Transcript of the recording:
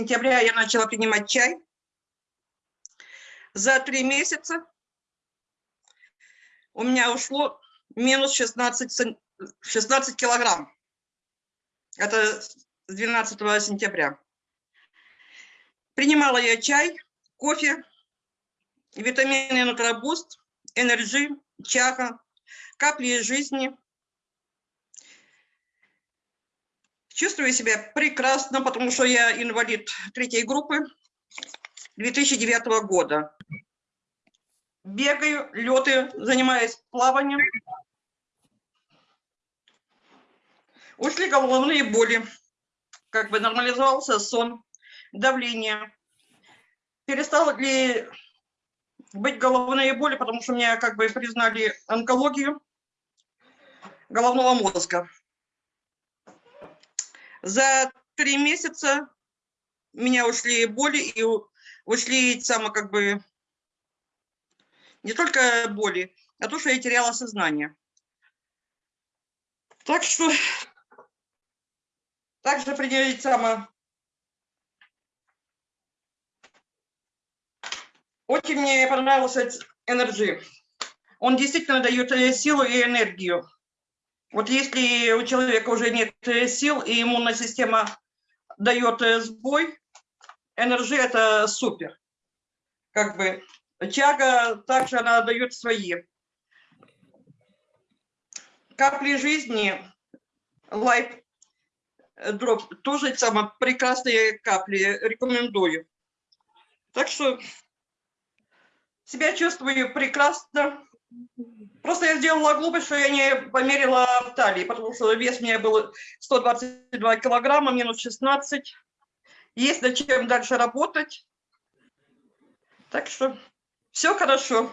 сентября я начала принимать чай. За три месяца у меня ушло минус 16, 16 килограмм. Это с 12 сентября. Принимала я чай, кофе, витамины Нутробуст, энерджи, чаха, капли жизни. Чувствую себя прекрасно, потому что я инвалид третьей группы 2009 года. Бегаю, леты, занимаюсь плаванием. Ушли головные боли, как бы нормализовался сон, давление. Перестало ли быть головные боли, потому что меня как бы признали онкологию головного мозга. За три месяца меня ушли боли и ушли само как бы не только боли, а то, что я теряла сознание. Так что также определить само Очень мне понравился Energy. Он действительно дает э, силу и энергию. Вот если у человека уже нет э, сил, и иммунная система дает э, сбой, Energy – это супер. Как бы чага также она дает свои. Капли жизни, лайф дроп, тоже самое прекрасные капли, рекомендую. Так что себя чувствую прекрасно. Просто я сделала глупость, что я не померила в талии, потому что вес у меня был 122 килограмма, минус 16. Есть над чем дальше работать. Так что все хорошо.